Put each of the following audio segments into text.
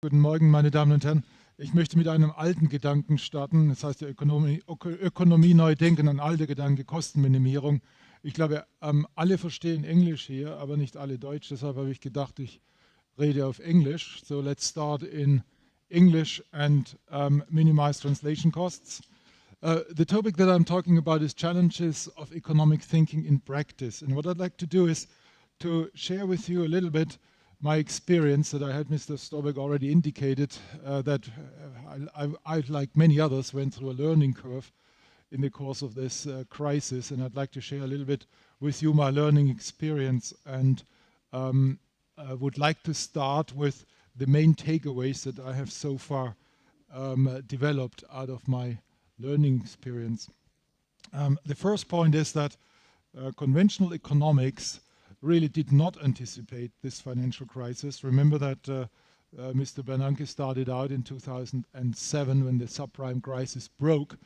Guten Morgen, meine Damen und Herren. Ich möchte mit einem alten Gedanken starten, das heißt die Ökonomie, Ökonomie neu denken, ein alter Gedanke, Kostenminimierung. Ich glaube, ähm, alle verstehen Englisch hier, aber nicht alle Deutsch. Deshalb habe ich gedacht, ich rede auf Englisch. So let's start in English and um, minimize translation costs. Uh, the topic that I'm talking about is challenges of economic thinking in practice. And what I'd like to do is to share with you a little bit my experience that I had Mr. Storbeck already indicated uh, that uh, I, I, I, like many others, went through a learning curve in the course of this uh, crisis. And I'd like to share a little bit with you my learning experience and um, would like to start with the main takeaways that I have so far um, developed out of my learning experience. Um, the first point is that uh, conventional economics really did not anticipate this financial crisis. Remember that uh, uh, Mr. Bernanke started out in 2007 when the subprime crisis broke,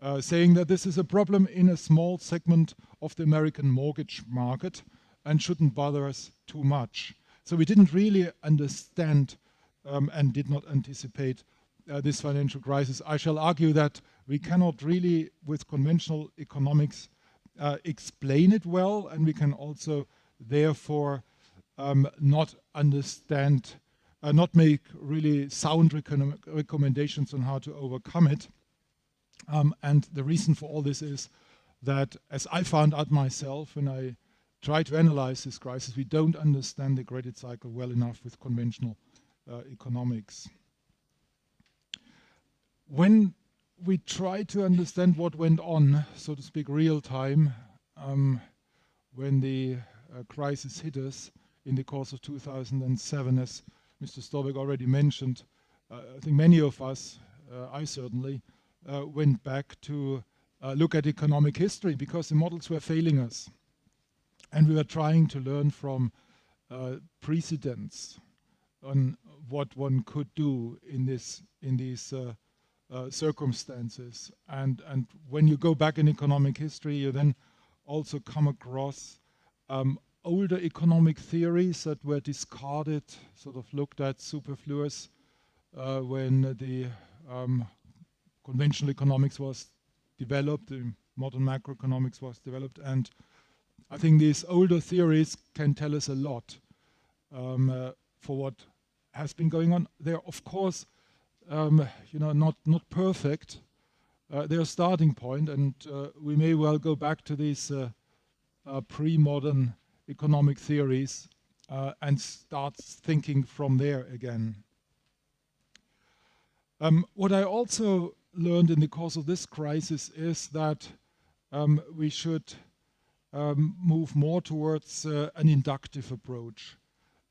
uh, saying that this is a problem in a small segment of the American mortgage market and shouldn't bother us too much. So we didn't really understand um, and did not anticipate uh, this financial crisis. I shall argue that we cannot really, with conventional economics, uh, explain it well, and we can also therefore um, not understand, uh, not make really sound recommendations on how to overcome it. Um, and the reason for all this is that, as I found out myself when I tried to analyze this crisis, we don't understand the credit cycle well enough with conventional uh, economics. When we try to understand what went on, so to speak, real time, um, when the uh, crisis hit us in the course of 2007, as Mr. Storbeck already mentioned. Uh, I think many of us, uh, I certainly, went back to look at economic history because the models were failing us. And we were trying to learn from precedents on what one could do in this in these uh, circumstances. And and when you go back in economic history, you then also come across um, older economic theories that were discarded, sort of looked at superfluous uh, when the um, conventional economics was developed, the modern macroeconomics was developed, and I think these older theories can tell us a lot um, uh, for what has been going on. They're of course, um, you know, not not perfect. Uh, they're a starting point, and uh, we may well go back to these uh, uh, pre-modern economic theories uh, and start thinking from there again. Um, what I also learned in the course of this crisis is that um, we should um, move more towards uh, an inductive approach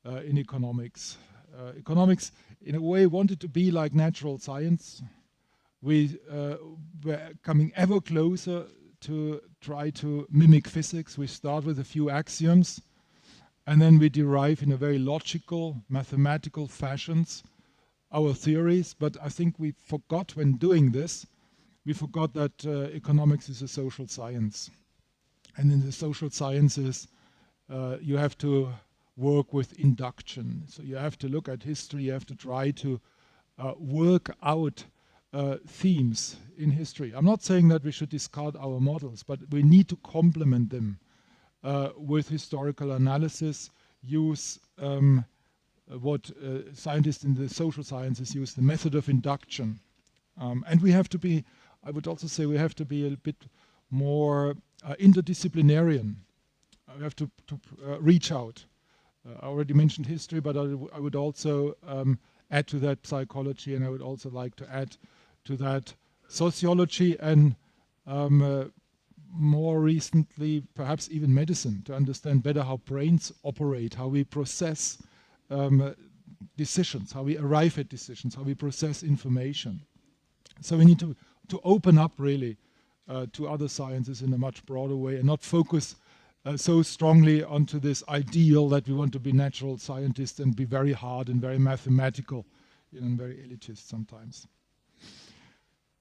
uh, in economics. Uh, economics, in a way, wanted to be like natural science. We uh, were coming ever closer to try to mimic physics. We start with a few axioms and then we derive in a very logical, mathematical fashions our theories. But I think we forgot when doing this, we forgot that uh, economics is a social science. And in the social sciences, uh, you have to work with induction. So you have to look at history, you have to try to uh, work out uh, themes in history. I'm not saying that we should discard our models, but we need to complement them uh, with historical analysis, use um, what uh, scientists in the social sciences use, the method of induction. Um, and we have to be, I would also say we have to be a bit more uh, interdisciplinarian. we have to, to uh, reach out. Uh, I already mentioned history, but I, would also um, add to that psychology, and I would also like to add to that sociology and um, uh, more recently, perhaps even medicine, to understand better how brains operate, how we process um, uh, decisions, how we arrive at decisions, how we process information. So we need to, to open up really uh, to other sciences in a much broader way and not focus uh, so strongly onto this ideal that we want to be natural scientists and be very hard and very mathematical you know, and very elitist sometimes.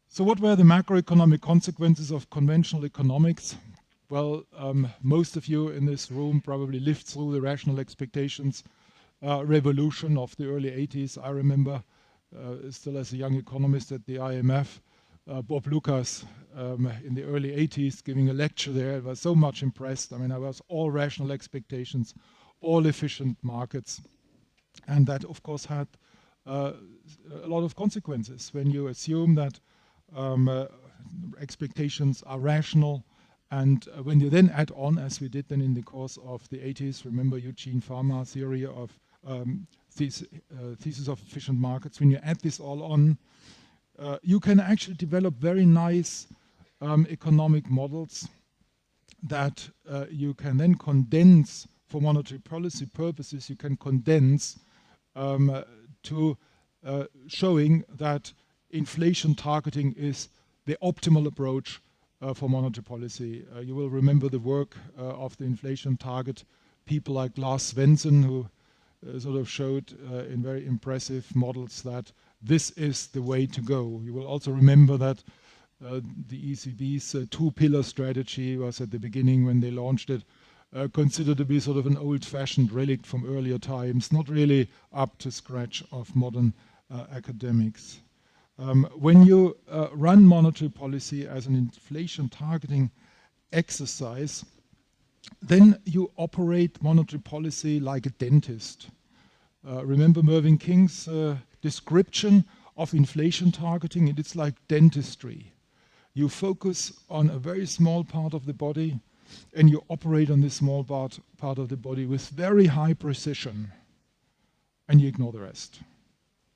So what were the macroeconomic consequences of conventional economics? Well, um, most of you in this room probably lived through the rational expectations uh, revolution of the early 80s. I remember uh, still as a young economist at the IMF, uh, Bob Lucas um, in the early 80s giving a lecture there. I was so much impressed. I mean, I was all rational expectations, all efficient markets. And that, of course, had uh, a lot of consequences when you assume that um, uh, expectations are rational, and uh, when you then add on, as we did then in the course of the 80s, remember Eugene Fama theory of um, this, uh, thesis of efficient markets, when you add this all on, uh, you can actually develop very nice um, economic models that uh, you can then condense for monetary policy purposes, you can condense um, uh, to uh, showing that inflation targeting is the optimal approach uh, for monetary policy. Uh, you will remember the work of the inflation target people like Lars Svensson who sort of showed in very impressive models that this is the way to go. You will also remember that uh, the ECB's two-pillar strategy was at the beginning when they launched it considered to be sort of an old-fashioned relic from earlier times, not really up to scratch of modern academics. Um, when you uh, run monetary policy as an inflation targeting exercise, then you operate monetary policy like a dentist. Uh, remember Mervyn King's uh, description of inflation targeting? It's like dentistry. You focus on a very small part of the body and you operate on this small part, part of the body with very high precision and you ignore the rest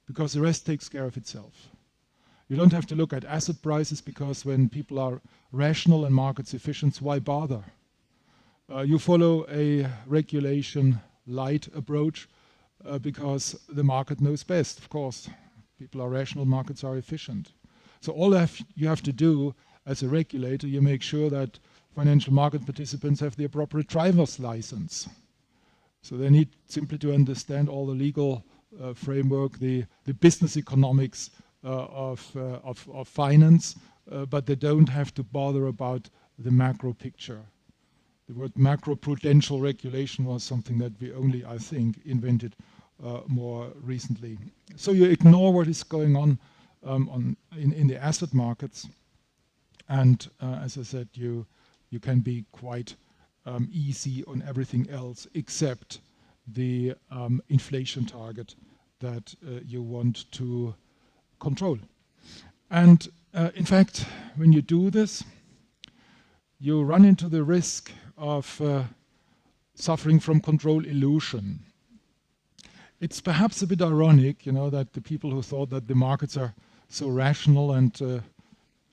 because the rest takes care of itself. You don't have to look at asset prices because when people are rational and market efficient, why bother? Uh, you follow a regulation light approach uh, because the market knows best, of course. People are rational, markets are efficient. So all have, you have to do as a regulator, you make sure that financial market participants have the appropriate driver's license. So they need simply to understand all the legal uh, framework, the, the business economics uh, of, uh, of, of, finance, uh, but they don't have to bother about the macro picture. The word macro-prudential regulation was something that we only, I think, invented uh, more recently. So you ignore what is going on, um, on in, in, the asset markets, and uh, as I said, you you can be quite um, easy on everything else except the um, inflation target that uh, you want to control. And uh, in fact, when you do this, you run into the risk of uh, suffering from control illusion. It's perhaps a bit ironic, you know, that the people who thought that the markets are so rational and uh,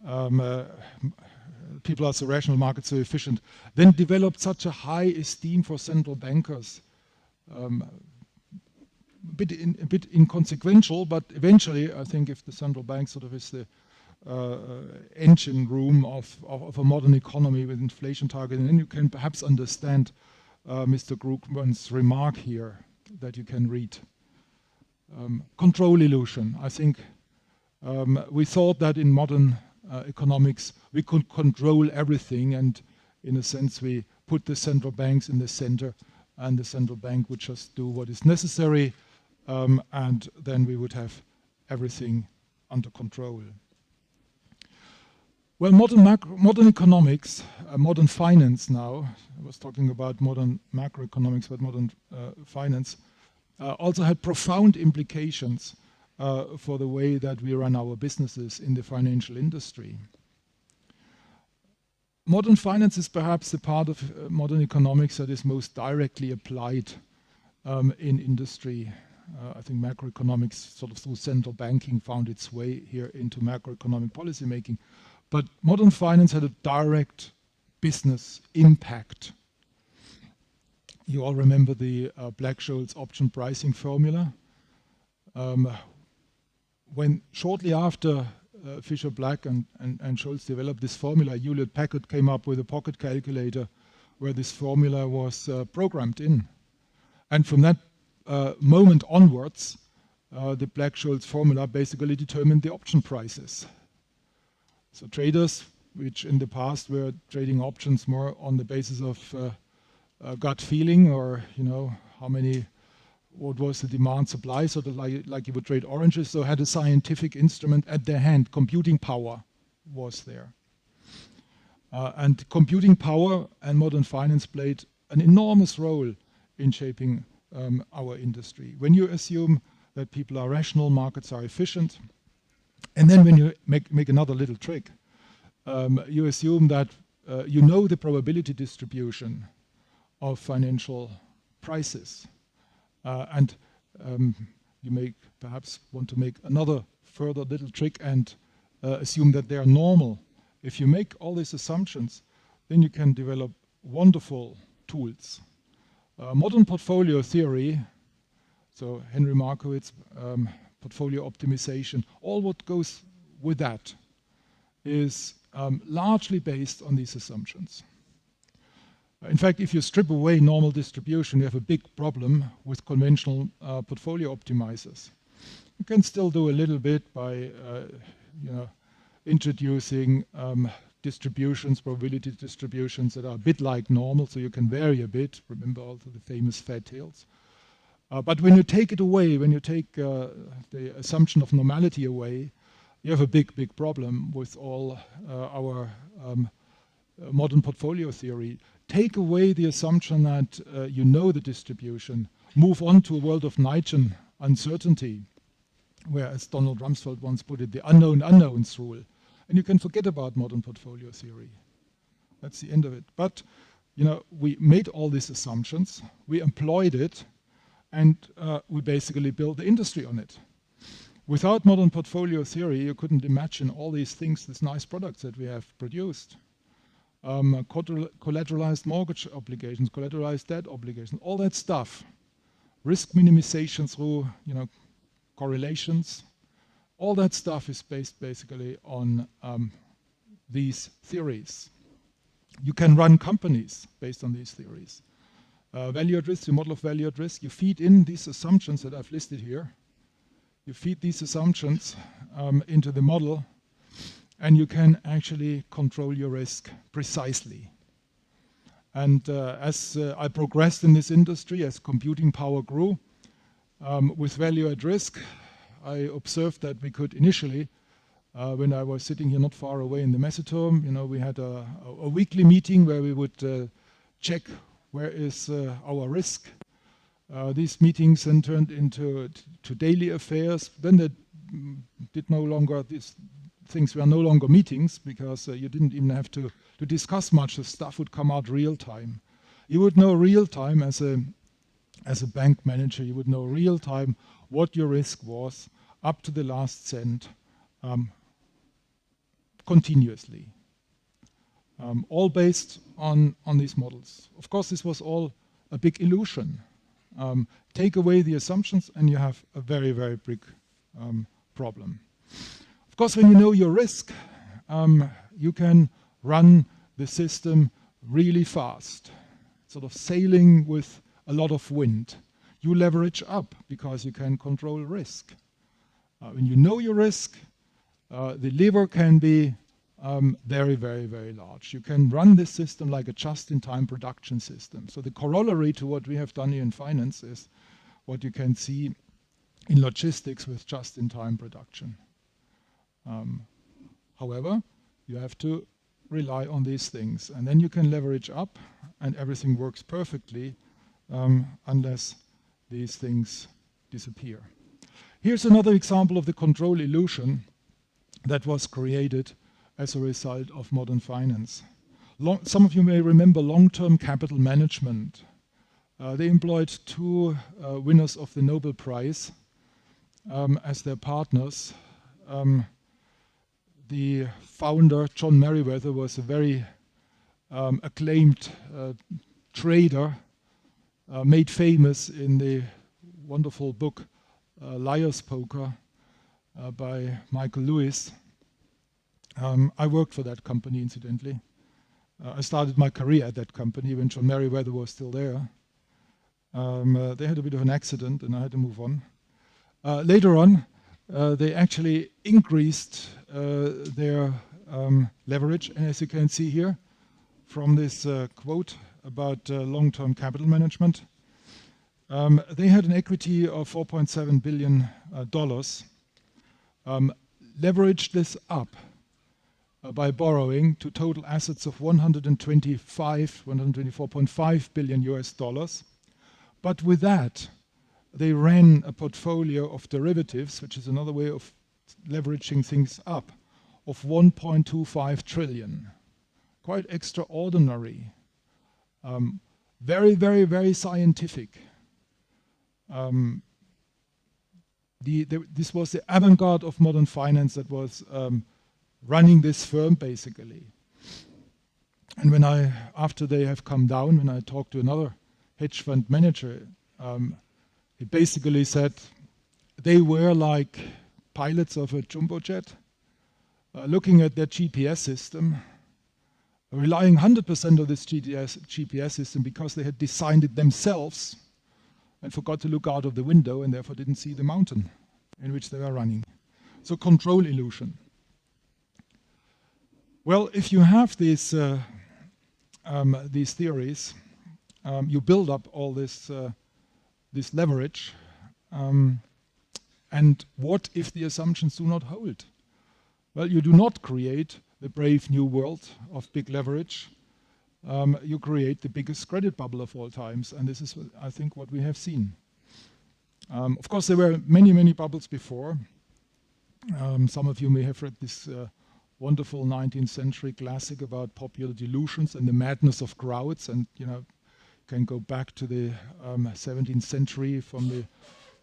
um, uh, people are so rational, markets so efficient, then developed such a high esteem for central bankers. Um, a bit, in, a bit inconsequential, but eventually, I think if the central bank sort of is the engine room of, of, of, a modern economy with inflation targeting, then you can perhaps understand uh, Mr. Krugman's remark here that you can read. Um, control illusion. I think um, we thought that in modern uh, economics we could control everything and in a sense we put the central banks in the center and the central bank would just do what is necessary um, and then we would have everything under control. Well, modern, macro, modern economics, uh, modern finance now, I was talking about modern macroeconomics, but modern uh, finance, uh, also had profound implications uh, for the way that we run our businesses in the financial industry. Modern finance is perhaps the part of uh, modern economics that is most directly applied um, in industry uh, I think macroeconomics, sort of through central banking, found its way here into macroeconomic policy making. But modern finance had a direct business impact. You all remember the uh, Black-Scholes option pricing formula. Um, when shortly after uh, Fischer Black and, and, and Scholes developed this formula, Hewlett Packard came up with a pocket calculator where this formula was uh, programmed in. And from that uh, moment onwards, uh, the Black-Scholes formula basically determined the option prices. So traders, which in the past were trading options more on the basis of uh, uh, gut feeling or, you know, how many, what was the demand supply, of like, like you would trade oranges, so had a scientific instrument at their hand, computing power was there. Uh, and computing power and modern finance played an enormous role in shaping um, our industry. When you assume that people are rational, markets are efficient, and then when you make, make another little trick, um, you assume that uh, you know the probability distribution of financial prices. Uh, and um, you may perhaps want to make another further little trick and uh, assume that they are normal. If you make all these assumptions, then you can develop wonderful tools. Uh, modern portfolio theory, so Henry Markowitz, um, portfolio optimization, all what goes with that is um, largely based on these assumptions. In fact, if you strip away normal distribution, you have a big problem with conventional uh, portfolio optimizers. You can still do a little bit by uh, you know, introducing um, distributions, probability distributions that are a bit like normal, so you can vary a bit. Remember also the famous fat tails. Uh, but when you take it away, when you take uh, the assumption of normality away, you have a big, big problem with all uh, our um, uh, modern portfolio theory. Take away the assumption that uh, you know the distribution, move on to a world of Knightian uncertainty, where, as Donald Rumsfeld once put it, the unknown unknowns rule. And you can forget about modern portfolio theory. That's the end of it. But you know, we made all these assumptions, we employed it, and uh, we basically built the industry on it. Without modern portfolio theory, you couldn't imagine all these things, these nice products that we have produced. Um, collateralized mortgage obligations, collateralized debt obligations, all that stuff. Risk minimization through, you know, correlations. All that stuff is based basically on um, these theories. You can run companies based on these theories. Uh, value at risk, your model of value at risk, you feed in these assumptions that I've listed here. You feed these assumptions um, into the model and you can actually control your risk precisely. And uh, as uh, I progressed in this industry, as computing power grew, um, with value at risk, I observed that we could initially, uh, when I was sitting here not far away in the Messeturm, you know, we had a, a, a weekly meeting where we would uh, check where is uh, our risk. Uh, these meetings then turned into to daily affairs. Then they did no longer, these things were no longer meetings because uh, you didn't even have to, to discuss much. The stuff would come out real time. You would know real time as a, as a bank manager, you would know real time what your risk was up to the last cent um, continuously um, all based on, on these models. Of course, this was all a big illusion. Um, take away the assumptions and you have a very, very big um, problem. Of course, when you know your risk, um, you can run the system really fast, sort of sailing with a lot of wind. You leverage up because you can control risk. Uh, when you know your risk, uh, the lever can be um, very, very, very large. You can run this system like a just-in-time production system. So the corollary to what we have done here in finance is what you can see in logistics with just-in-time production. Um, however, you have to rely on these things and then you can leverage up and everything works perfectly um, unless these things disappear. Here's another example of the control illusion that was created as a result of modern finance. Long, some of you may remember long-term capital management. Uh, they employed two uh, winners of the Nobel Prize um, as their partners. Um, the founder, John Meriwether, was a very um, acclaimed uh, trader, uh, made famous in the wonderful book uh, Liar's Poker uh, by Michael Lewis. Um, I worked for that company, incidentally. Uh, I started my career at that company when John Meriwether was still there. Um, uh, they had a bit of an accident and I had to move on. Uh, later on, uh, they actually increased uh, their um, leverage, and as you can see here from this uh, quote about long-term capital management, um, they had an equity of 4.7 billion dollars. Um, leveraged this up by borrowing to total assets of 125, 124.5 billion US dollars. But with that, they ran a portfolio of derivatives, which is another way of leveraging things up, of 1.25 trillion. Quite extraordinary. Um, very, very, very scientific. Um, the, the, this was the avant-garde of modern finance that was um, running this firm basically. And when I, after they have come down, when I talked to another hedge fund manager, um, he basically said they were like pilots of a jumbo jet, uh, looking at their GPS system, relying 100% of this GPS, GPS system because they had designed it themselves and forgot to look out of the window and therefore didn't see the mountain in which they were running. So control illusion. Well, if you have these, uh, um, these theories, um, you build up all this, uh, this leverage. Um, and what if the assumptions do not hold? Well, you do not create the brave new world of big leverage. Um, you create the biggest credit bubble of all times. And this is, I think, what we have seen. Um, of course, there were many, many bubbles before. Um, some of you may have read this uh, wonderful 19th century classic about popular delusions and the madness of crowds. And, you know, can go back to the um, 17th century from the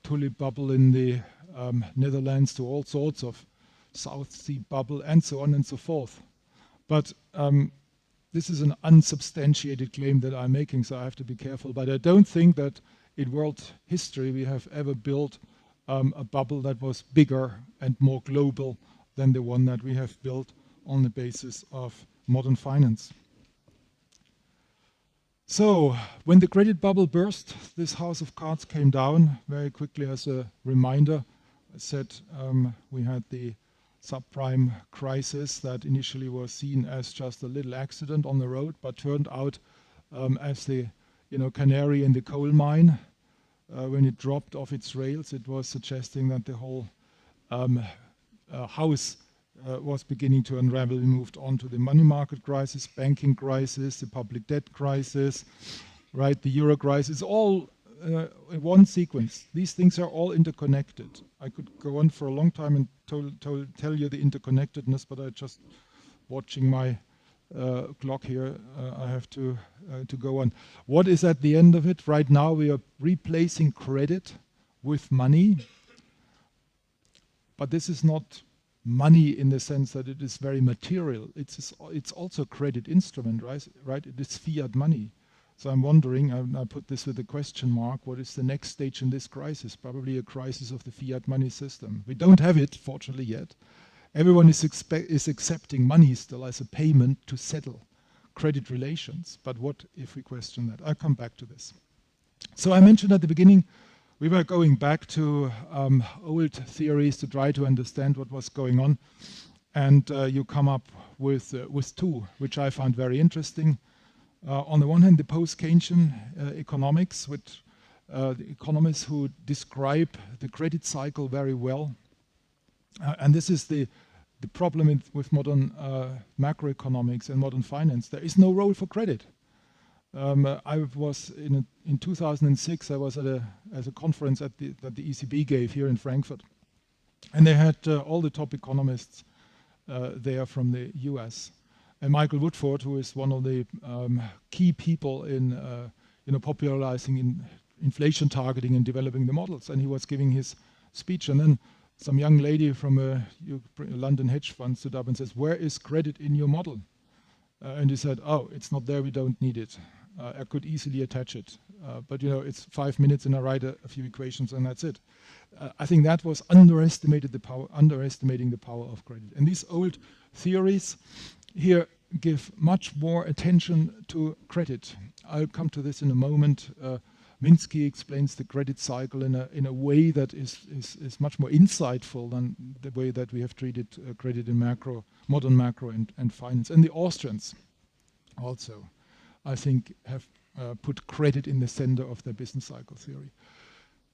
tulip bubble in the um, Netherlands to all sorts of South Sea bubble and so on and so forth. But um, this is an unsubstantiated claim that I'm making, so I have to be careful. But I don't think that in world history we have ever built um, a bubble that was bigger and more global than the one that we have built on the basis of modern finance. So, when the credit bubble burst, this house of cards came down very quickly as a reminder. I said um, we had the subprime crisis that initially was seen as just a little accident on the road, but turned out um, as the you know, canary in the coal mine. Uh, when it dropped off its rails, it was suggesting that the whole um, house uh, was beginning to unravel. We moved on to the money market crisis, banking crisis, the public debt crisis, right? The euro crisis, all uh, in one sequence. These things are all interconnected. I could go on for a long time and tell you the interconnectedness, but I just watching my uh, clock here, uh, I have to, uh, to go on. What is at the end of it? Right now we are replacing credit with money, but this is not money in the sense that it is very material. It's, it's also a credit instrument, right? right? It is fiat money. So I'm wondering, I, I put this with a question mark, what is the next stage in this crisis? Probably a crisis of the fiat money system. We don't have it, fortunately, yet. Everyone is, is accepting money still as a payment to settle credit relations. But what if we question that? I'll come back to this. So I mentioned at the beginning, we were going back to um, old theories to try to understand what was going on. And uh, you come up with, uh, with two, which I found very interesting. Uh, on the one hand, the post-Keynesian uh, economics, which uh, the economists who describe the credit cycle very well. Uh, and this is the the problem in, with modern macroeconomics and modern finance. There is no role for credit. Um, I was in, a, in 2006. I was at a as a conference at the, that the ECB gave here in Frankfurt, and they had uh, all the top economists uh, there from the U.S. And Michael Woodford, who is one of the um, key people in uh, you know popularizing in inflation targeting and developing the models, and he was giving his speech, and then some young lady from a, London hedge fund stood up and says, where is credit in your model? Uh, and he said, oh, it's not there, we don't need it. Uh, I could easily attach it. Uh, but you know, it's five minutes and I write a, a few equations and that's it. Uh, I think that was underestimated the power, underestimating the power of credit. And these old theories here give much more attention to credit. I'll come to this in a moment. Uh, Minsky explains the credit cycle in a, in a way that is, is, is much more insightful than the way that we have treated uh, credit in macro, modern macro and, and finance. And the Austrians also, I think, have uh, put credit in the center of their business cycle theory.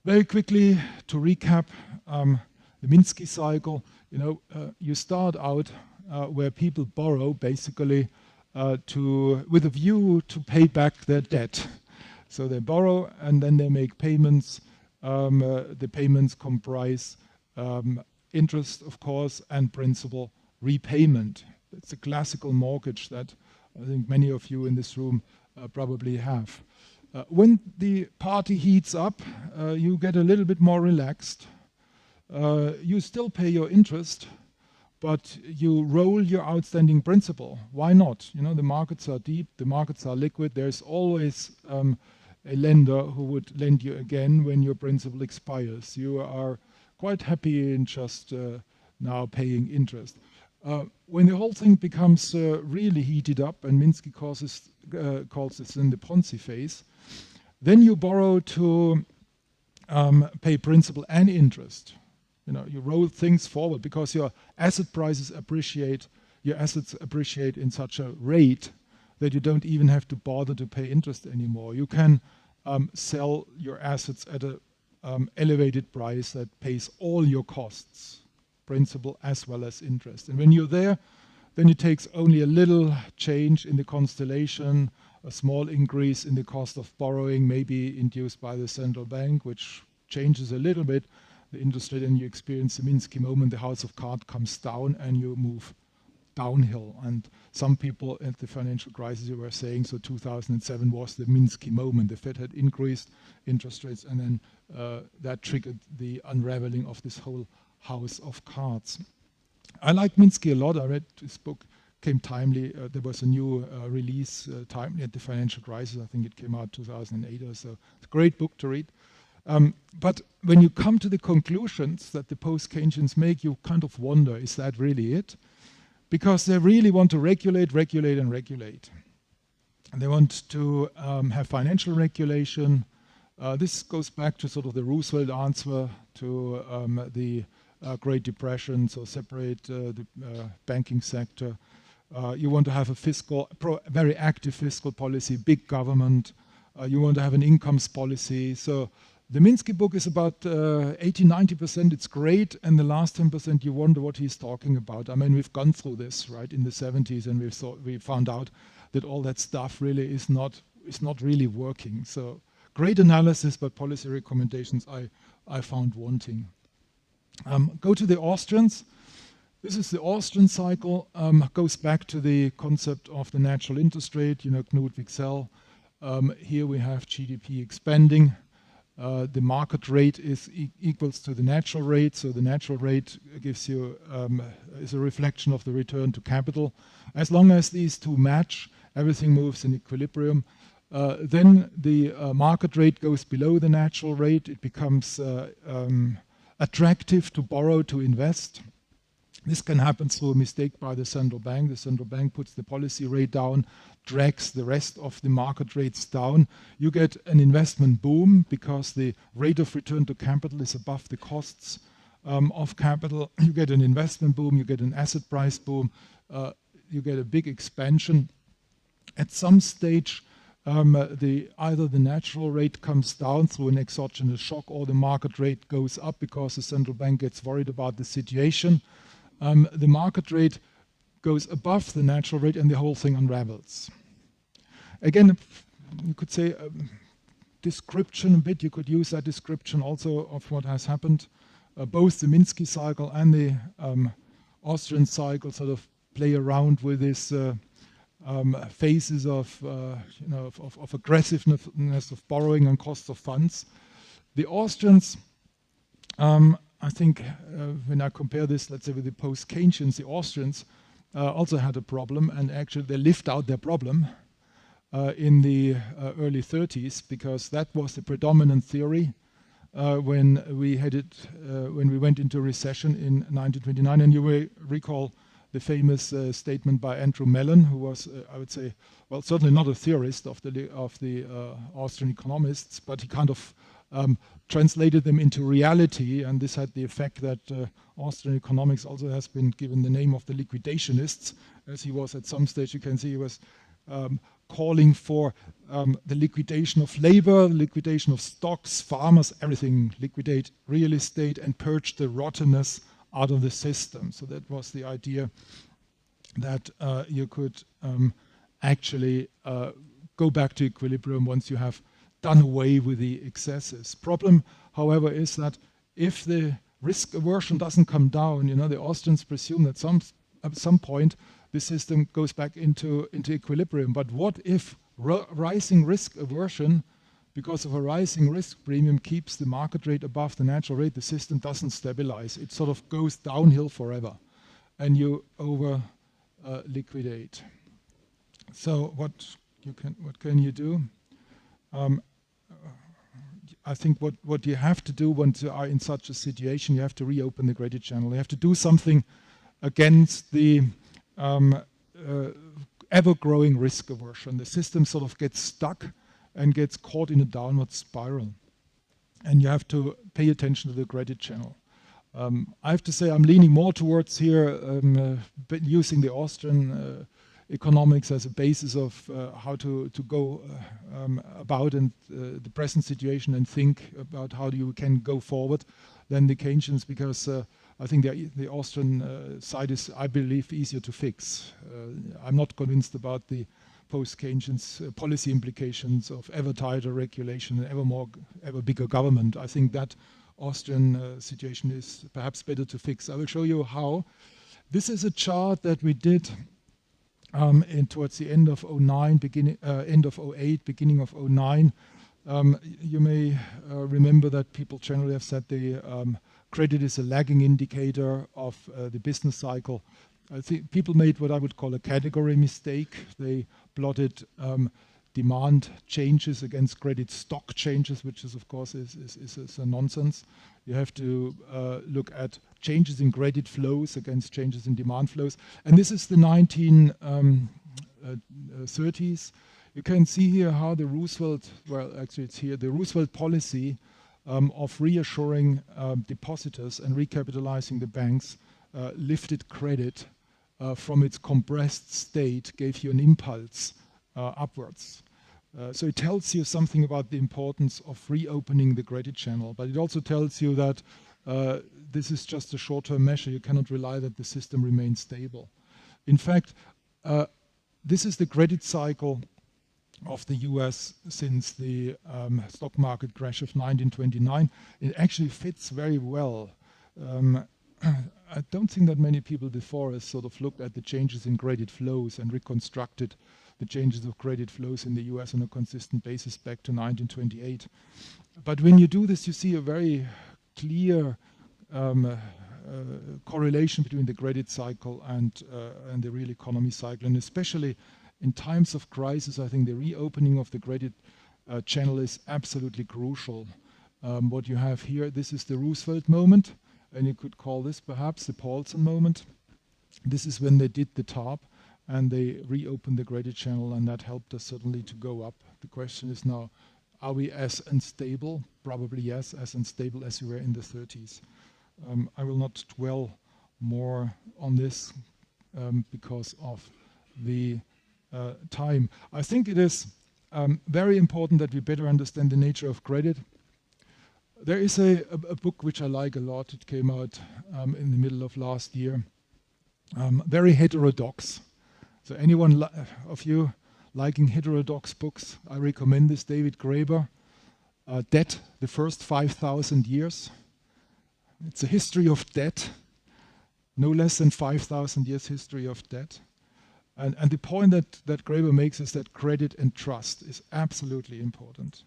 Very quickly, to recap, um, the Minsky cycle, you know, uh, you start out uh, where people borrow basically uh, to, with a view to pay back their debt. So they borrow and then they make payments. Um, uh, the payments comprise um, interest, of course, and principal repayment. It's a classical mortgage that I think many of you in this room uh, probably have. Uh, when the party heats up, uh, you get a little bit more relaxed. Uh, you still pay your interest, but you roll your outstanding principal. Why not? You know, the markets are deep, the markets are liquid. There's always um, a lender who would lend you again when your principal expires. You are quite happy in just uh, now paying interest. Uh, when the whole thing becomes uh, really heated up, and Minsky calls, uh, calls this in the Ponzi phase, then you borrow to um, pay principal and interest. You know, you roll things forward because your asset prices appreciate, your assets appreciate in such a rate that you don't even have to bother to pay interest anymore. You can um, sell your assets at an um, elevated price that pays all your costs, principal as well as interest. And when you're there, then it takes only a little change in the constellation, a small increase in the cost of borrowing, maybe induced by the central bank, which changes a little bit, the rate and you experience the Minsky moment, the house of cards comes down and you move downhill. And some people at the financial crisis you were saying, so 2007 was the Minsky moment. The Fed had increased interest rates and then uh, that triggered the unraveling of this whole house of cards. I like Minsky a lot. I read his book, came timely. Uh, there was a new uh, release uh, timely at the financial crisis. I think it came out 2008 or so. It's a great book to read. Um, but when you come to the conclusions that the post-Keynesians make, you kind of wonder, is that really it? Because they really want to regulate, regulate, and regulate. And they want to um, have financial regulation. Uh, this goes back to sort of the Roosevelt answer to um, the Great Depression, so separate uh, the uh, banking sector. Uh, you want to have a fiscal, very active fiscal policy, big government. Uh, you want to have an incomes policy. So the Minsky book is about uh, 80, 90%, it's great, and the last 10% you wonder what he's talking about. I mean, we've gone through this, right, in the 70s, and we've thought, we found out that all that stuff really is not, is not really working. So great analysis, but policy recommendations I, I found wanting. Um, go to the Austrians. This is the Austrian cycle, um, goes back to the concept of the natural interest rate, you know, Knut Wicksell. Um, here we have GDP expanding, uh, the market rate is e equals to the natural rate. So the natural rate gives you um, is a reflection of the return to capital. As long as these two match, everything moves in equilibrium. Uh, then the uh, market rate goes below the natural rate. It becomes uh, um, attractive to borrow, to invest. This can happen through a mistake by the central bank. The central bank puts the policy rate down drags the rest of the market rates down, you get an investment boom because the rate of return to capital is above the costs um, of capital. You get an investment boom, you get an asset price boom, uh, you get a big expansion. At some stage, um, the, either the natural rate comes down through an exogenous shock or the market rate goes up because the central bank gets worried about the situation. Um, the market rate goes above the natural rate and the whole thing unravels. Again, you could say um, description a bit, you could use that description also of what has happened. Uh, both the Minsky cycle and the um, Austrian cycle sort of play around with this uh, um, phases of, uh, you know, of, of, of, aggressiveness of borrowing and cost of funds. The Austrians, um, I think uh, when I compare this, let's say with the post-Keynesians, the Austrians uh, also had a problem and actually they lived out their problem uh, in the uh, early 30s because that was the predominant theory uh, when we had it, uh, when we went into recession in 1929. And you may recall the famous uh, statement by Andrew Mellon, who was, uh, I would say, well, certainly not a theorist of the of the uh, Austrian economists, but he kind of um, translated them into reality, and this had the effect that uh, Austrian economics also has been given the name of the liquidationists, as he was at some stage. You can see he was um, calling for um, the liquidation of labor, liquidation of stocks, farmers, everything, liquidate real estate and purge the rottenness out of the system. So that was the idea that uh, you could um, actually uh, go back to equilibrium once you have done away with the excesses. Problem, however, is that if the risk aversion doesn't come down, you know, the Austrians presume that some at some point the system goes back into, into equilibrium. But what if rising risk aversion because of a rising risk premium keeps the market rate above the natural rate, the system doesn't stabilize. It sort of goes downhill forever and you over uh, liquidate. So what you can what can you do? Um, I think what, what you have to do when you are in such a situation, you have to reopen the credit channel. You have to do something against the um, uh, ever-growing risk aversion. The system sort of gets stuck and gets caught in a downward spiral. And you have to pay attention to the credit channel. Um, I have to say I'm leaning more towards here um, uh, using the Austrian uh, economics as a basis of uh, how to, to go uh, um, about and uh, the present situation and think about how you can go forward than the Keynesians because uh, I think the, the Austrian side is, I believe, easier to fix. I'm not convinced about the post-Keynesian policy implications of ever tighter regulation and ever more, ever bigger government. I think that Austrian situation is perhaps better to fix. I will show you how. This is a chart that we did um, in, towards the end of 09, beginning, uh, end of 08, beginning of 09. Um, you may uh, remember that people generally have said the um, credit is a lagging indicator of uh, the business cycle. I think people made what I would call a category mistake. They plotted um, demand changes against credit stock changes, which is of course is, is, is, is a nonsense. You have to uh, look at changes in credit flows against changes in demand flows. And this is the 1930s. Um, uh, uh you can see here how the Roosevelt, well, actually it's here, the Roosevelt policy um, of reassuring um, depositors and recapitalizing the banks uh, lifted credit uh, from its compressed state, gave you an impulse uh, upwards. Uh, so it tells you something about the importance of reopening the credit channel, but it also tells you that uh, this is just a short-term measure. You cannot rely that the system remains stable. In fact, uh, this is the credit cycle of the US since the um, stock market crash of 1929. It actually fits very well. Um, I don't think that many people before us sort of looked at the changes in credit flows and reconstructed the changes of credit flows in the US on a consistent basis back to 1928. But when you do this, you see a very clear um, uh, correlation between the credit cycle and, uh, and the real economy cycle, and especially in times of crisis, I think the reopening of the credit uh, channel is absolutely crucial. Um, what you have here, this is the Roosevelt moment, and you could call this perhaps the Paulson moment. This is when they did the TARP and they reopened the credit channel and that helped us certainly to go up. The question is now, are we as unstable? Probably yes, as unstable as we were in the 30s. Um, I will not dwell more on this um, because of the uh, time. I think it is um, very important that we better understand the nature of credit. There is a, a, a book which I like a lot. It came out um, in the middle of last year. Um, very heterodox. So anyone of you liking heterodox books, I recommend this, David Graeber, uh, Debt, the First 5,000 Years. It's a history of debt, no less than 5,000 years history of debt. And, and the point that, that Graeber makes is that credit and trust is absolutely important.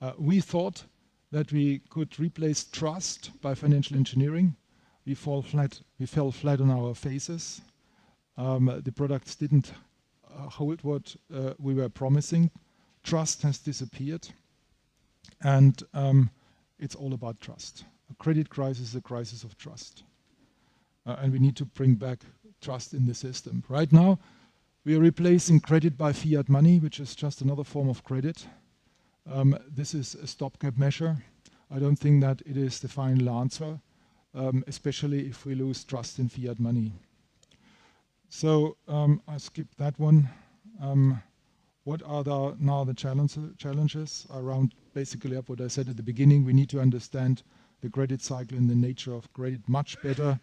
Uh, we thought that we could replace trust by financial engineering. We fall flat. We fell flat on our faces. Um, the products didn't uh, hold what uh, we were promising. Trust has disappeared, and um, it's all about trust. A credit crisis is a crisis of trust, uh, and we need to bring back trust in the system. Right now, we are replacing credit by fiat money, which is just another form of credit. Um, this is a stopgap measure. I don't think that it is the final answer, um, especially if we lose trust in fiat money. So um, I skip that one. Um, what are the, now the challenges around basically up what I said at the beginning? We need to understand the credit cycle and the nature of credit much better.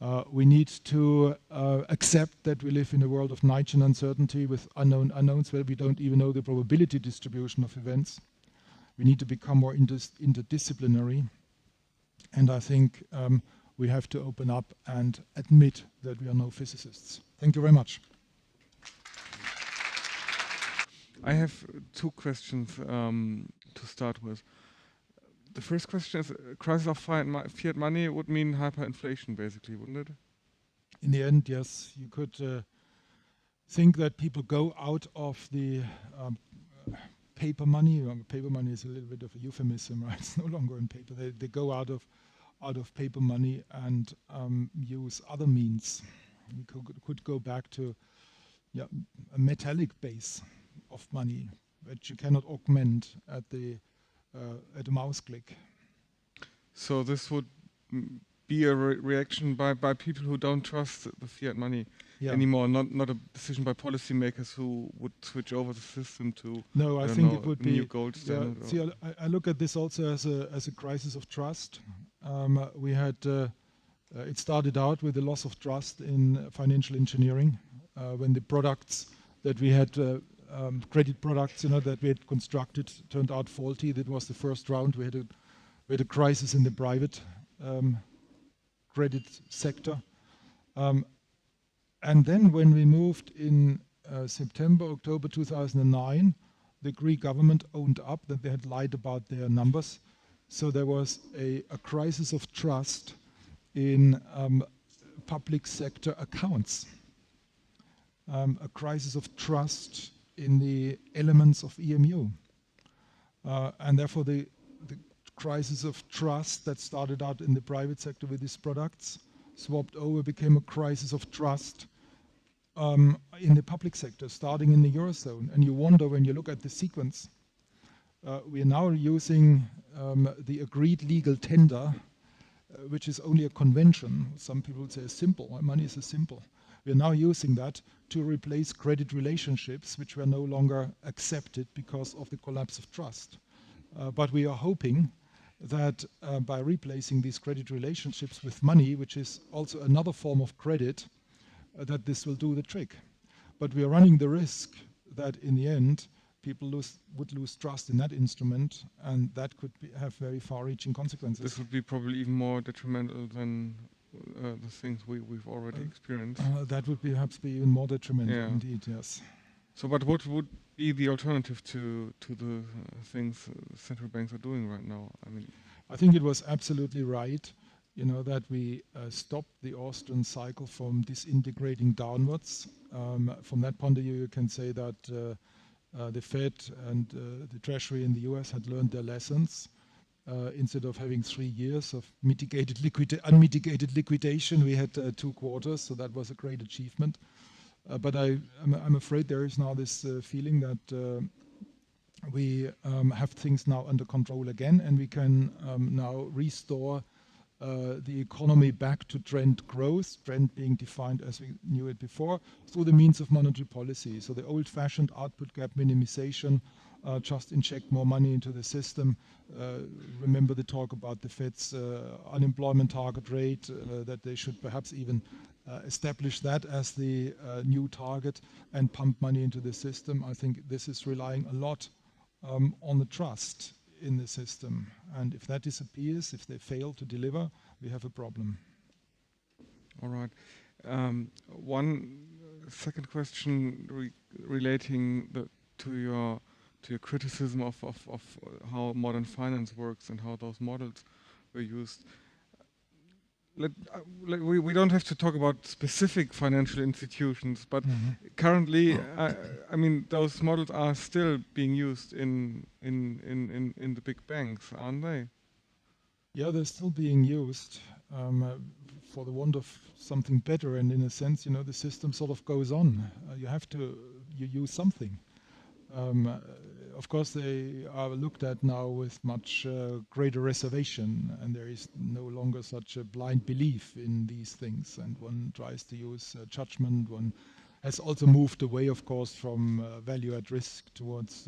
Uh, we need to uh, accept that we live in a world of Knightian uncertainty with unknown unknowns where we don't even know the probability distribution of events. We need to become more inter interdisciplinary. And I think um, we have to open up and admit that we are no physicists. Thank you very much. I have two questions um, to start with. The first question is, uh, crisis of fiat money would mean hyperinflation, basically, wouldn't it? In the end, yes. You could uh, think that people go out of the um, paper money. Paper money is a little bit of a euphemism, right? It's no longer in paper. They, they go out of out of paper money and um, use other means. We could, could go back to yeah, a metallic base of money, which you cannot augment at the at a mouse click. So this would be a re reaction by, by people who don't trust the fiat money yeah. anymore, not not a decision by policymakers who would switch over the system to no. I, I think know, it would be new gold standard. Yeah, see, I, I, look at this also as a as a crisis of trust. Um, we had uh, uh, it started out with the loss of trust in financial engineering uh, when the products that we had uh, um, credit products, you know, that we had constructed turned out faulty. That was the first round. We had a, we had a crisis in the private um, credit sector. Um, and then when we moved in uh, September, October 2009, the Greek government owned up that they had lied about their numbers. So there was a, a crisis of trust in um, public sector accounts, um, a crisis of trust in the elements of EMU. Uh, and therefore the, the crisis of trust that started out in the private sector with these products swapped over, became a crisis of trust um, in the public sector, starting in the Eurozone. And you wonder when you look at the sequence, uh, we are now using um, the agreed legal tender, uh, which is only a convention. Some people would say simple, money is a simple. We are now using that to replace credit relationships, which were no longer accepted because of the collapse of trust. Uh, but we are hoping that uh, by replacing these credit relationships with money, which is also another form of credit, uh, that this will do the trick. But we are running the risk that in the end, people lose, would lose trust in that instrument, and that could be, have very far-reaching consequences. This would be probably even more detrimental than uh, the things we, we've already uh, experienced. Uh, that would perhaps be even more detrimental yeah. indeed, yes. So, but what would be the alternative to to the uh, things central banks are doing right now? I mean, I think it was absolutely right, you know, that we uh, stopped the Austrian cycle from disintegrating downwards. Um, from that point of view, you can say that uh, the Fed and the Treasury in the US had learned their lessons. Uh, instead of having three years of mitigated liquid unmitigated liquidation, we had uh, two quarters, so that was a great achievement. Uh, but I, am afraid there is now this uh, feeling that uh, we um, have things now under control again, and we can um, now restore uh, the economy back to trend growth, trend being defined as we knew it before, through the means of monetary policy. So the old-fashioned output gap minimization, just inject more money into the system. Uh, remember the talk about the Fed's uh, unemployment target rate, uh, that they should perhaps even uh, establish that as the new target and pump money into the system. I think this is relying a lot um, on the trust in the system. And if that disappears, if they fail to deliver, we have a problem. All right. Um, one second question re relating the, to your to your criticism of, of, of how modern finance works and how those models were used. Let, uh, let, we, we don't have to talk about specific financial institutions, but mm -hmm. currently, uh, I mean, those models are still being used in, in, in, in, in the big banks, aren't they? Yeah, they're still being used. Um, uh, for the want of something better. And in a sense, you know, the system sort of goes on. Uh, you have to, you use something. Um, uh, of course, they are looked at now with much uh, greater reservation, and there is no longer such a blind belief in these things. And one tries to use uh, judgment. One has also moved away, of course, from uh, value at risk towards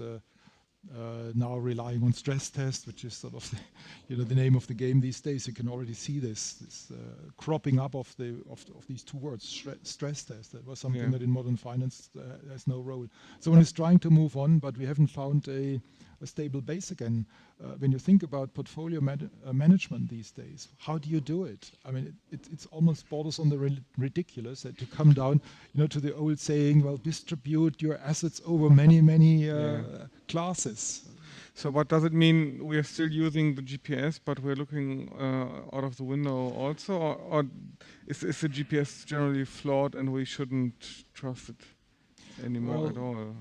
uh, now relying on stress tests, which is sort of the, you know the name of the game these days. You can already see this, this uh, cropping up of the of, of these two words, stress test. That was something yeah. that in modern finance uh, has no role. So one is trying to move on, but we haven't found a, a stable base again. Uh, when you think about portfolio uh, management these days, how do you do it? I mean, it, it, it's almost borders on the ridiculous that to come down, you know, to the old saying, well, distribute your assets over many, many uh, yeah. classes. So what does it mean? We are still using the GPS, but we're looking uh, out of the window also, or, or is, is, the GPS generally flawed and we shouldn't trust it anymore well, at all?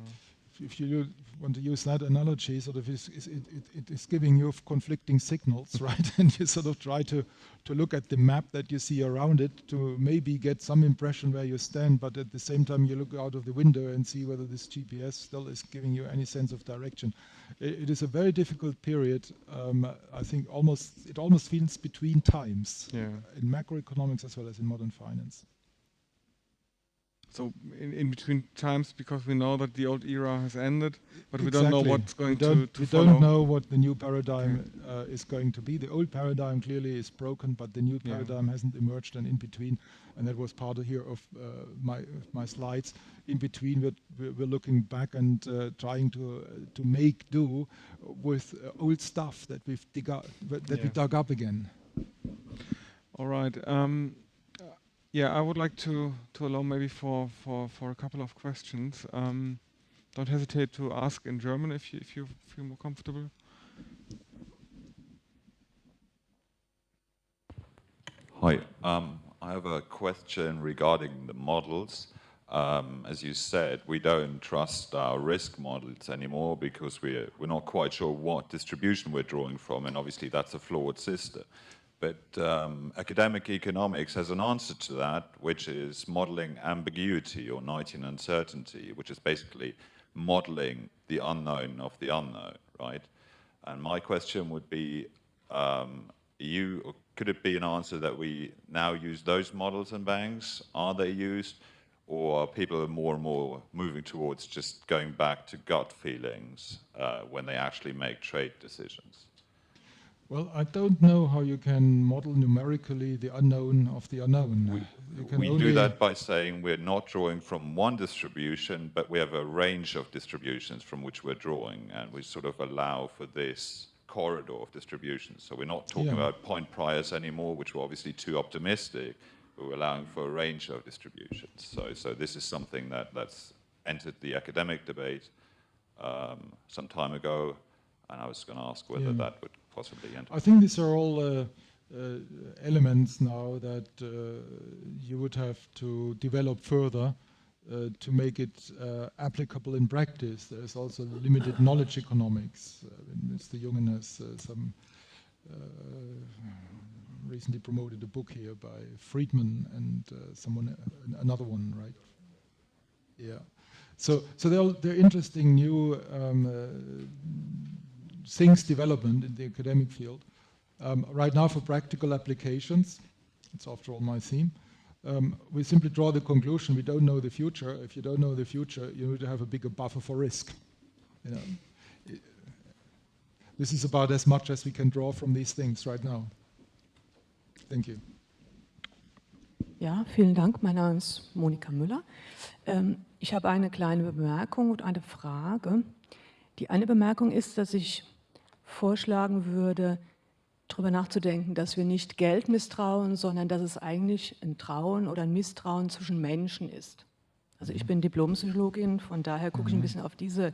If you want to use that analogy, sort of is, is it, it, it is giving you conflicting signals, right? and you sort of try to, to look at the map that you see around it to maybe get some impression where you stand, but at the same time you look out of the window and see whether this GPS still is giving you any sense of direction. it, it is a very difficult period. Um, I think almost it almost feels between times yeah. in macroeconomics as well as in modern finance. So in, in, between times, because we know that the old era has ended, but exactly. we don't know what's going to, to We follow. don't know what the new paradigm uh, is going to be. The old paradigm clearly is broken, but the new paradigm yeah. hasn't emerged. And in between, and that was part of here of uh, my my slides. In between, we're, we're looking back and uh, trying to uh, to make do with uh, old stuff that we've dig up, that yeah. we dug up again. All right. Um, yeah, I would like to, to allow maybe for, for, for a couple of questions. Um, don't hesitate to ask in German if you, if you feel more comfortable. Hi, um, I have a question regarding the models. Um, as you said, we don't trust our risk models anymore because we're, we're not quite sure what distribution we're drawing from, and obviously that's a flawed system. But um, academic economics has an answer to that, which is modeling ambiguity or Knightian uncertainty, which is basically modeling the unknown of the unknown, right? And my question would be, um, you, could it be an answer that we now use those models in banks? Are they used? Or are people more and more moving towards just going back to gut feelings uh, when they actually make trade decisions? Well, I don't know how you can model numerically the unknown of the unknown. We, we do that by saying we're not drawing from one distribution, but we have a range of distributions from which we're drawing, and we sort of allow for this corridor of distributions. So we're not talking yeah. about point priors anymore, which were obviously too optimistic, but we're allowing for a range of distributions. So, so this is something that, that's entered the academic debate um, some time ago, and I was going to ask whether yeah. that would possibly enter? I think these are all uh, uh, elements now that uh, you would have to develop further uh, to make it uh, applicable in practice. There's also limited knowledge economics. Mr. Jungen has some recently promoted a book here by Frydman and someone, another one, right? Yeah. So, so they're, they're interesting new um, things development in the academic field. Um, right now for practical applications, it's after all my theme, um, we simply draw the conclusion we don't know the future. If you don't know the future, you need to have a bigger buffer for risk. You know, this is about as much as we can draw from these things right now. Thank you. Ja, vielen Dank. Mein Name ist Monika Müller. Ähm, ich habe eine kleine Bemerkung und eine Frage. Die eine Bemerkung ist, dass ich vorschlagen würde, darüber nachzudenken, dass wir nicht Geld misstrauen, sondern dass es eigentlich ein Trauen oder ein Misstrauen zwischen Menschen ist. Also ich bin Diplompsychologin, von daher gucke ich ein mhm. bisschen auf diese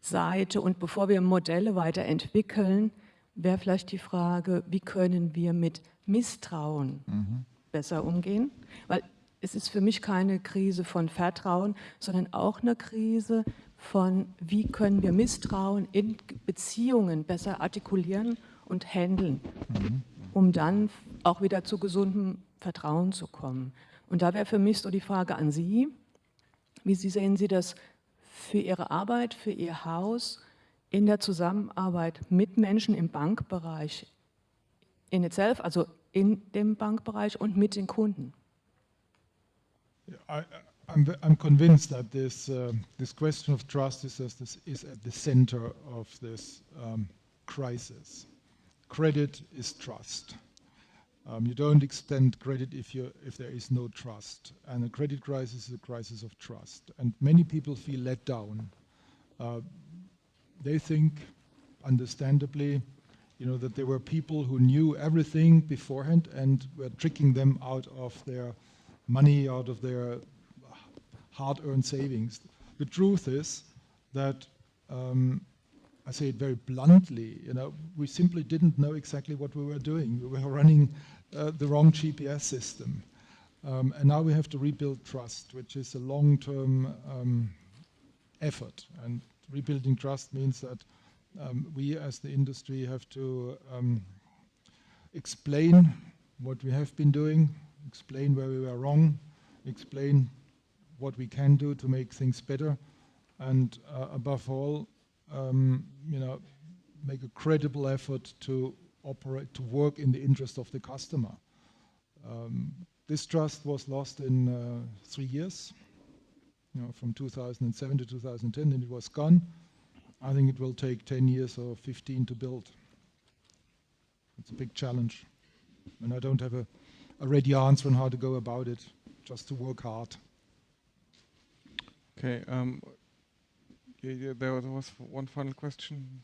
Seite. Und bevor wir Modelle weiterentwickeln, wäre vielleicht die Frage, wie können wir mit Misstrauen mhm. besser umgehen? Weil es ist für mich keine Krise von Vertrauen, sondern auch eine Krise von, wie können wir Misstrauen in Beziehungen besser artikulieren und handeln, mhm. um dann auch wieder zu gesundem Vertrauen zu kommen. Und da wäre für mich so die Frage an Sie, wie Sie sehen Sie das für Ihre Arbeit, für Ihr Haus in der Zusammenarbeit mit Menschen im Bankbereich in itself, also in dem Bankbereich und mit den Kunden? I'm, I'm convinced that this, uh, this question of trust is, is, is at the center of this um, crisis. Credit is trust. Um, you don't extend credit if, you, if there is no trust. And a credit crisis is a crisis of trust. And many people feel let down. Uh, they think, understandably, you know, that there were people who knew everything beforehand and were tricking them out of their money, out of their hard-earned savings. The truth is that, um, I say it very bluntly, you know, we simply didn't know exactly what we were doing. We were running uh, the wrong GPS system. Um, and now we have to rebuild trust, which is a long-term um, effort. And rebuilding trust means that um, we as the industry have to um, explain what we have been doing, explain where we were wrong, explain what we can do to make things better, and uh, above all, um, you know, make a credible effort to operate, to work in the interest of the customer. Um, this trust was lost in uh, three years, you know, from 2007 to 2010, and it was gone. I think it will take 10 years or 15 to build. It's a big challenge. And I don't have a, a ready answer on how to go about it, just to work hard. Okay, um, yeah, yeah, there was one final question.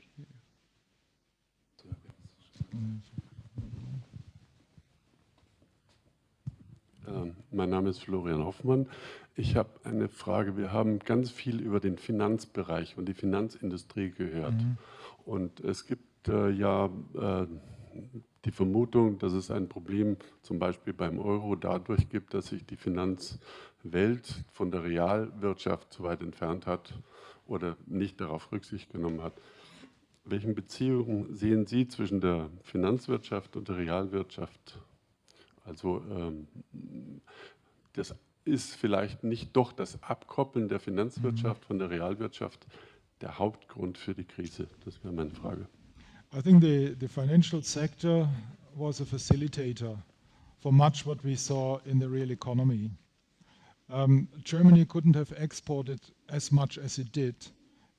Ähm, mein Name ist Florian Hoffmann. Ich habe eine Frage. Wir haben ganz viel über den Finanzbereich und die Finanzindustrie gehört. Mhm. Und es gibt äh, ja äh, die Vermutung, dass es ein Problem zum Beispiel beim Euro dadurch gibt, dass sich die Finanzwelt von der Realwirtschaft zu weit entfernt hat oder nicht darauf Rücksicht genommen hat. Welchen Beziehungen sehen Sie zwischen der Finanzwirtschaft und der Realwirtschaft? Also ähm, das ist vielleicht nicht doch das Abkoppeln der Finanzwirtschaft mhm. von der Realwirtschaft der Hauptgrund für die Krise? Das wäre meine Frage. I think the, the financial sector was a facilitator for much what we saw in the real economy. Um, Germany couldn't have exported as much as it did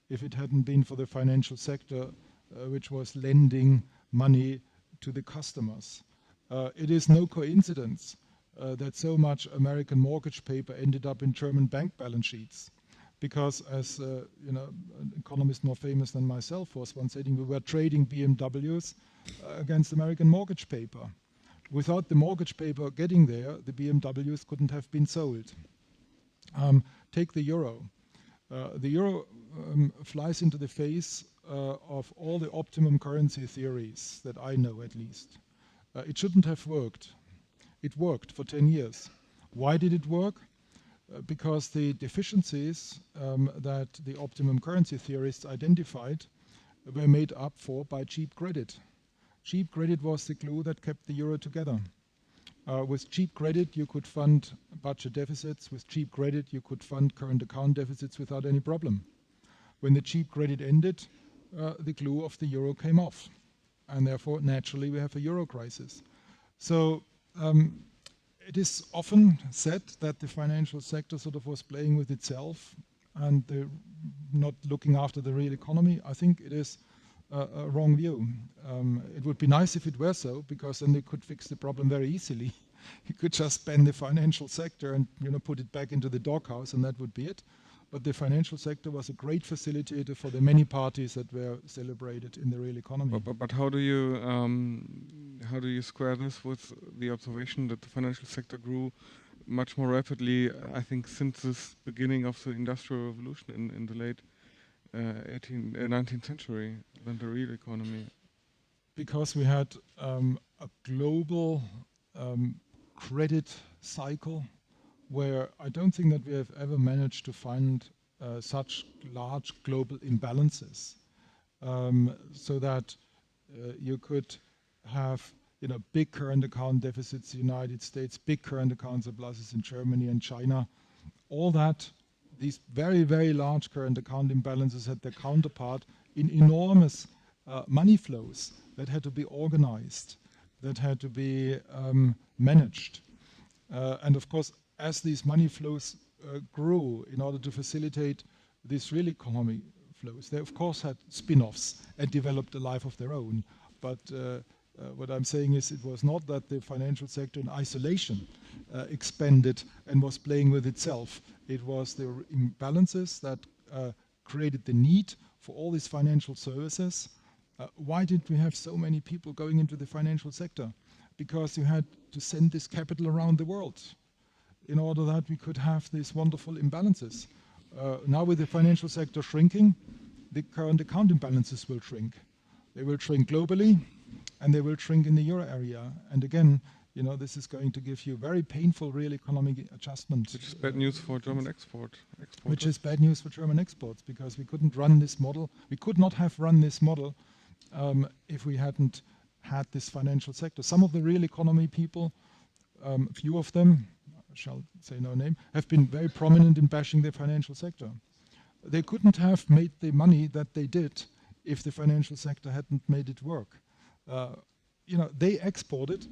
if it hadn't been for the financial sector, uh, which was lending money to the customers. Uh, it is no coincidence uh, that so much American mortgage paper ended up in German bank balance sheets because as uh, you know, an economist more famous than myself was once saying, we were trading BMWs uh, against American mortgage paper. Without the mortgage paper getting there, the BMWs couldn't have been sold. Um, take the euro. Uh, the euro um, flies into the face uh, of all the optimum currency theories that I know at least. Uh, it shouldn't have worked. It worked for 10 years. Why did it work? Uh, because the deficiencies um, that the optimum currency theorists identified were made up for by cheap credit. Cheap credit was the glue that kept the euro together. Uh, with cheap credit, you could fund budget deficits. With cheap credit, you could fund current account deficits without any problem. When the cheap credit ended, uh, the glue of the euro came off. And therefore, naturally, we have a euro crisis. So um, it is often said that the financial sector sort of was playing with itself and not looking after the real economy. I think it is a, a wrong view. Um, it would be nice if it were so, because then they could fix the problem very easily. you could just ban the financial sector and you know put it back into the doghouse, and that would be it. But the financial sector was a great facilitator for the many parties that were celebrated in the real economy. But, but, but how do you um, how do you square this with the observation that the financial sector grew much more rapidly? I think since the beginning of the industrial revolution in, in the late uh, 18, uh, 19th century than the real economy. Because we had um, a global um, credit cycle where I don't think that we have ever managed to find uh, such large global imbalances um, so that uh, you could have you know, big current account deficits in the United States, big current account surpluses in Germany and China. All that, these very, very large current account imbalances had their counterpart in enormous uh, money flows that had to be organized, that had to be um, managed. Uh, and of course, as these money flows uh, grew in order to facilitate these real economy flows, they of course had spin-offs and developed a life of their own. But uh, uh, what I'm saying is it was not that the financial sector in isolation uh, expanded and was playing with itself. It was the imbalances that uh, created the need for all these financial services. Why did we have so many people going into the financial sector? Because you had to send this capital around the world in order that we could have these wonderful imbalances. Uh, now with the financial sector shrinking, the current account imbalances will shrink. They will shrink globally and they will shrink in the euro area. And again, you know, this is going to give you very painful real economic adjustment. Which is bad news for German export. Exporters. Which is bad news for German exports because we couldn't run this model. We could not have run this model um, if we hadn't had this financial sector. Some of the real economy people, um, few of them, shall say no name, have been very prominent in bashing the financial sector. They couldn't have made the money that they did if the financial sector hadn't made it work. Uh, you know, they exported,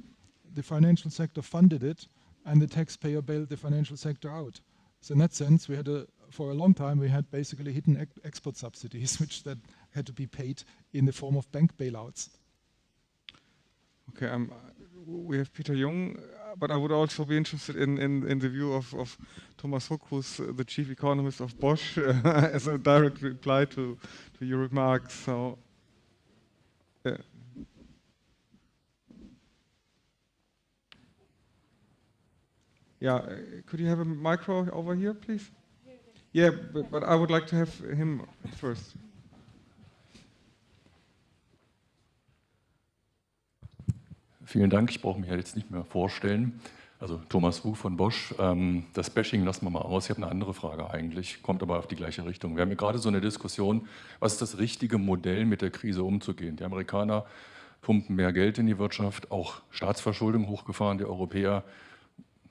the financial sector funded it, and the taxpayer bailed the financial sector out. So in that sense, we had a, for a long time, we had basically hidden ex export subsidies, which that had to be paid in the form of bank bailouts. Okay, um, we have Peter Jungen, but I would also be interested in, in, in the view of, of Thomas Hook, who's uh, the chief economist of Bosch, as a direct reply to, to your remarks. So, yeah. Yeah, uh, could you have a micro over here, please? Yeah, but, but I would like to have him first. Vielen Dank. Ich brauche mich ja jetzt nicht mehr vorstellen. Also Thomas Wu von Bosch. Ähm, das Bashing lassen wir mal aus. Ich habe eine andere Frage eigentlich, kommt aber auf die gleiche Richtung. Wir haben ja gerade so eine Diskussion, was ist das richtige Modell, mit der Krise umzugehen. Die Amerikaner pumpen mehr Geld in die Wirtschaft, auch Staatsverschuldung hochgefahren. Die Europäer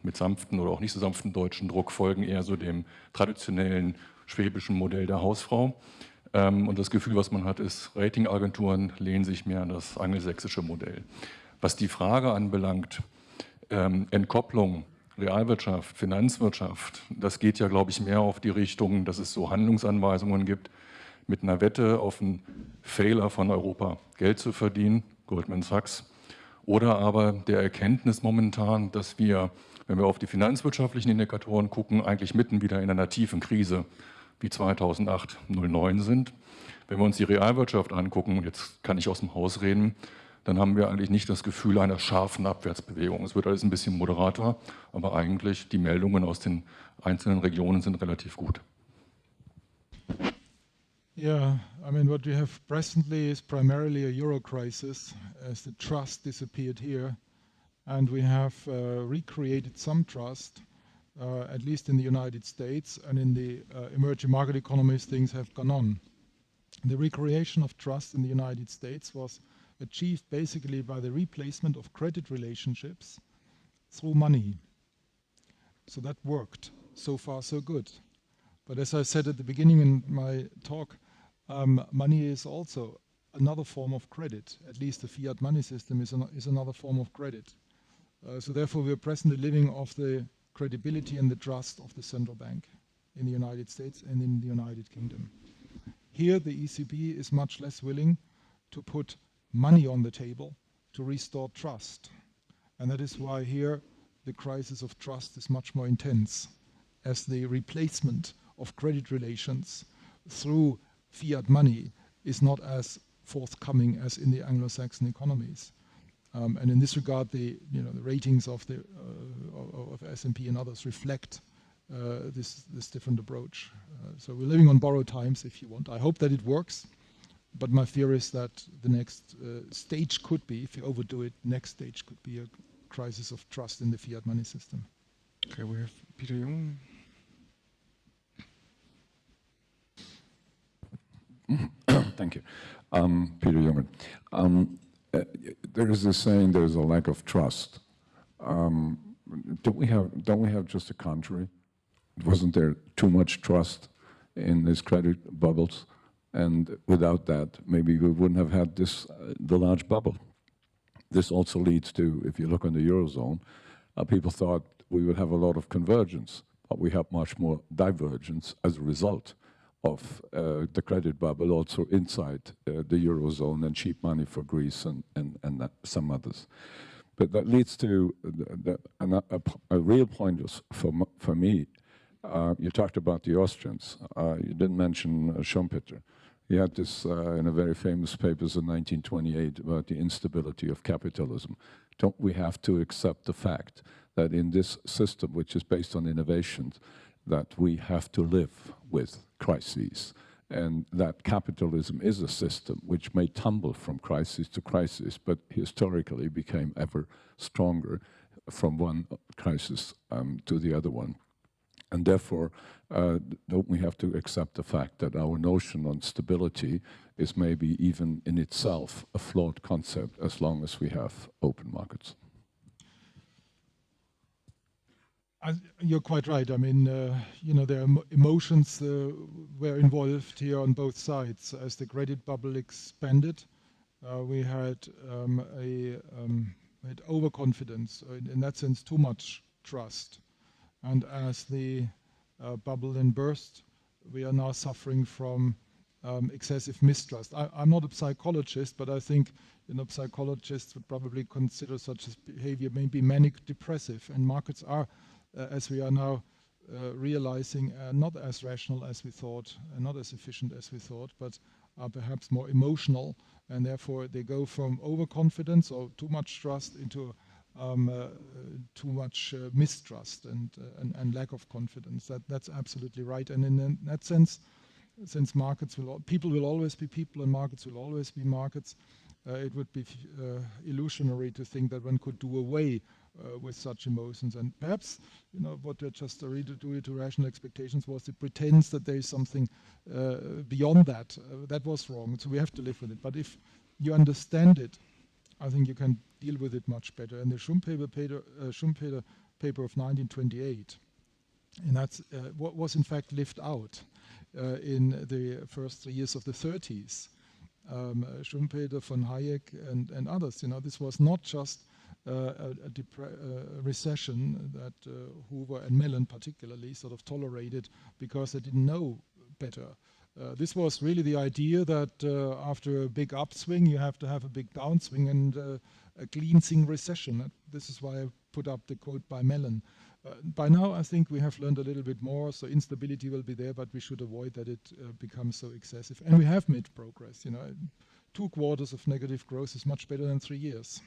mit sanften oder auch nicht so sanften deutschen Druck folgen eher so dem traditionellen schwäbischen Modell der Hausfrau. Ähm, und das Gefühl, was man hat, ist, Ratingagenturen lehnen sich mehr an das angelsächsische Modell. Was die Frage anbelangt, ähm, Entkopplung, Realwirtschaft, Finanzwirtschaft, das geht ja, glaube ich, mehr auf die Richtung, dass es so Handlungsanweisungen gibt, mit einer Wette auf einen Fehler von Europa Geld zu verdienen, Goldman Sachs, oder aber der Erkenntnis momentan, dass wir, wenn wir auf die finanzwirtschaftlichen Indikatoren gucken, eigentlich mitten wieder in einer tiefen Krise wie 2008, 2009 sind. Wenn wir uns die Realwirtschaft angucken, und jetzt kann ich aus dem Haus reden, dann haben wir eigentlich nicht das Gefühl einer scharfen Abwärtsbewegung. Es wird alles ein bisschen moderater, aber eigentlich die Meldungen aus den einzelnen Regionen sind relativ gut. Yeah, I mean, what we have presently is primarily a euro crisis as the trust disappeared here. And we have uh, recreated some trust, uh, at least in the United States and in the uh, emerging market economies, things have gone on. The recreation of trust in the United States was achieved basically by the replacement of credit relationships through money. So that worked. So far, so good. But as I said at the beginning in my talk, um, money is also another form of credit. At least the fiat money system is, an, is another form of credit. Uh, so therefore, we are presently living off the credibility and the trust of the central bank in the United States and in the United Kingdom. Here, the ECB is much less willing to put money on the table to restore trust. And that is why here the crisis of trust is much more intense as the replacement of credit relations through fiat money is not as forthcoming as in the Anglo-Saxon economies. Um, and in this regard, the, you know, the ratings of, the, uh, of S&P and others reflect uh, this, this different approach. Uh, so we're living on borrowed times, if you want. I hope that it works. But my fear is that the next uh, stage could be, if you overdo it, next stage could be a crisis of trust in the fiat money system. Okay, we have Peter Jungen. Thank you. Um, Peter Jungen. Um, uh, there is a saying there's a lack of trust. Um, don't we have don't we have just the contrary? Wasn't there too much trust in these credit bubbles? And without that, maybe we wouldn't have had this uh, the large bubble. This also leads to, if you look on the eurozone, uh, people thought we would have a lot of convergence, but we have much more divergence as a result of uh, the credit bubble also inside uh, the eurozone and cheap money for Greece and and, and some others. But that leads to the, the, a, a, real point for, for me. Uh, you talked about the Austrians. Uh, you didn't mention uh, Schumpeter. He had this uh, in a very famous papers in 1928 about the instability of capitalism. Don't we have to accept the fact that in this system, which is based on innovations, that we have to live with crises and that capitalism is a system which may tumble from crisis to crisis, but historically became ever stronger from one crisis um, to the other one. And therefore, uh, don't we have to accept the fact that our notion on stability is maybe even in itself a flawed concept as long as we have open markets? you're quite right. I mean, uh, you know, there are emotions uh, were involved here on both sides. As the credit bubble expanded, uh, we had um, a um, had overconfidence, in, in, that sense, too much trust. And as the uh, bubble then burst, we are now suffering from um, excessive mistrust. I, am not a psychologist, but I think you know, psychologists would probably consider such a behavior maybe manic depressive, and markets are uh, as we are now uh, realizing, uh, not as rational as we thought, not as efficient as we thought, but are perhaps more emotional, and therefore they go from overconfidence or too much trust into um, uh, too much uh, mistrust and, uh, and, and lack of confidence. That that's absolutely right. And in, in that sense, since markets will people will always be people and markets will always be markets, it would be illusionary to think that one could do away uh, with such emotions. And perhaps, you know, what we're just doing to rational expectations was it pretends that there is something uh, beyond that. Uh, that was wrong. So we have to live with it. But if you understand it, I think you can deal with it much better. And the Schumpeter paper, uh, Schumpeter paper of 1928, and that's uh, what was in fact lived out uh, in the first three years of the 30s. Um, Schumpeter, von Hayek, and, and others. You know, this was not just uh, a, a recession that uh, Hoover and Mellon particularly sort of tolerated because they didn't know better. Uh, this was really the idea that uh, after a big upswing, you have to have a big downswing and uh, a cleansing recession. This is why I put up the quote by Mellon. Uh, by now, I think we have learned a little bit more, so instability will be there, but we should avoid that it becomes so excessive. And we have made progress. You know, two quarters of negative growth is much better than three years.